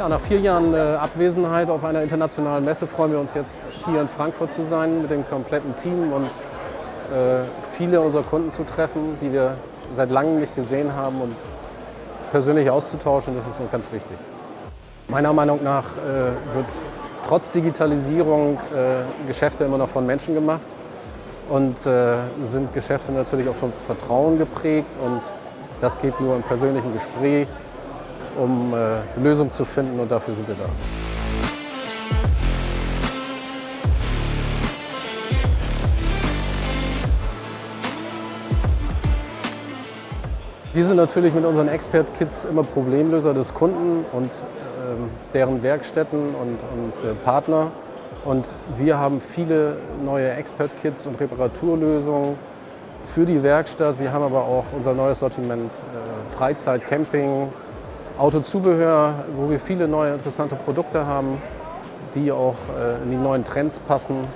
Ja, nach vier Jahren äh, Abwesenheit auf einer internationalen Messe freuen wir uns jetzt hier in Frankfurt zu sein mit dem kompletten Team und äh, viele unserer Kunden zu treffen, die wir seit langem nicht gesehen haben und persönlich auszutauschen. Das ist uns ganz wichtig. Meiner Meinung nach äh, wird trotz Digitalisierung äh, Geschäfte immer noch von Menschen gemacht und äh, sind Geschäfte natürlich auch von Vertrauen geprägt und das geht nur im persönlichen Gespräch um äh, Lösungen zu finden und dafür sind wir da. Wir sind natürlich mit unseren Expert-Kits immer Problemlöser des Kunden und äh, deren Werkstätten und, und äh, Partner. Und wir haben viele neue Expert-Kits und Reparaturlösungen für die Werkstatt. Wir haben aber auch unser neues Sortiment äh, Freizeit, Camping, Autozubehör, wo wir viele neue interessante Produkte haben, die auch äh, in die neuen Trends passen.